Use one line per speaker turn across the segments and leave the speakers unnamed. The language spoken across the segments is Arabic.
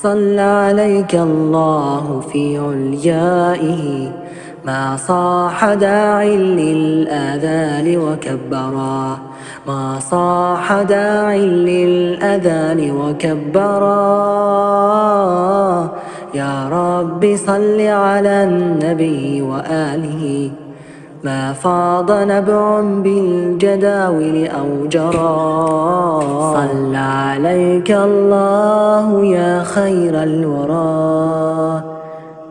صلى عليك الله في عليائه ما صاح داع للآذان وكبرا. ما صاح داع للأذان وكبرا. يا رب صل على النبي وآله. ما فاض نبع بالجداول أو جرى. صلى عليك الله خير الورى.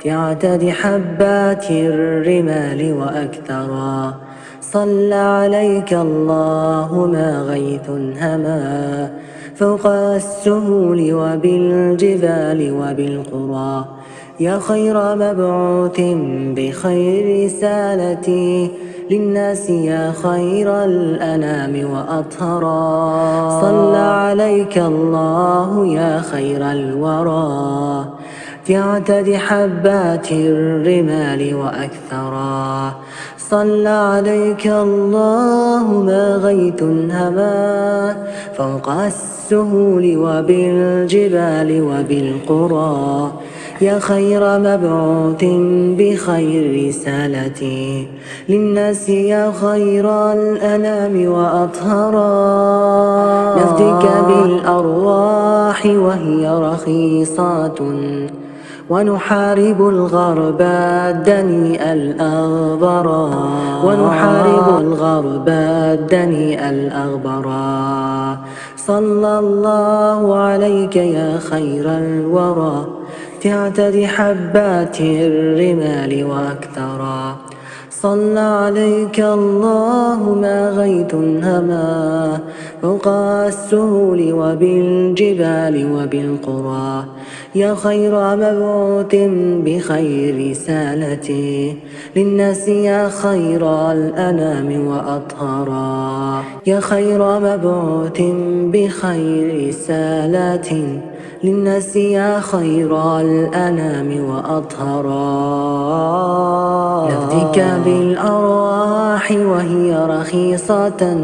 تعتد حبات الرمال وأكثرا. صلى عليك الله ما غيث هما. فوق السهول وبالجبال وبالقرى. يا خير مبعوث بخير رسالتي. للناس يا خير الأنام وأطهرا صلى عليك الله يا خير الورى. في عدد حبات الرمال وأكثرا صلى عليك الله ما غيث هما. فوق السهول وبالجبال وبالقرى. يا خير مبعوث بخير رسالتي للناس يا خير الأنام وأطهرا نفدك بالأرواح وهي رخيصات. ونحارب الغرب الدنيء الأغبرا ونحارب الغرب الدنيء الأغبرا صلى الله عليك يا خير الورى. تعتد حبات الرمال وأكثرا صلى عليك الله ما غيث هما فوق السهول وبالجبال وبالقرى. يا خير مبعوث بخير رسالتي للناس يا خير الأنام وأطهرا يا خير مبعوث بخير رسالتي للناس يا خير الأنام وأطهرا نفدك بالأرواح وهي رخيصة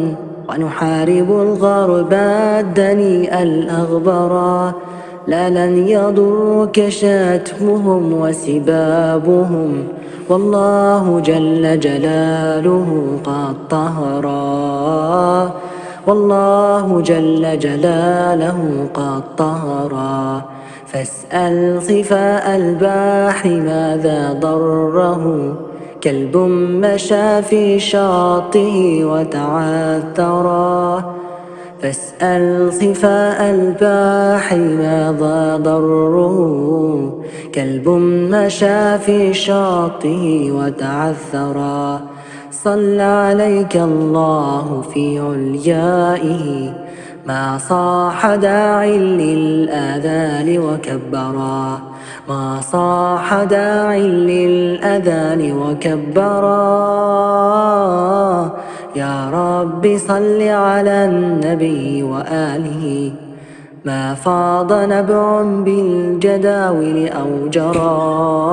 ونحارب الغرب الدنيء الأغبرا لا لن يضرك شتمهم وسبابهم والله جل جلاله قد طهرا والله جل جلاله قد طهرا فاسأل صفاء البحر ماذا ضره. كلب مشى في شاطه وتعثرا فاسأل صفاء البحر ماذا ضره. كلب مشى في شاطه وتعثرا صلى عليك الله في عليائه ما صاح داع للآذان وكبرا. ما صاح داع للأذان وكبرا. يا رب صل على النبي وآله. ما فاض نبع بالجداول أو جرى.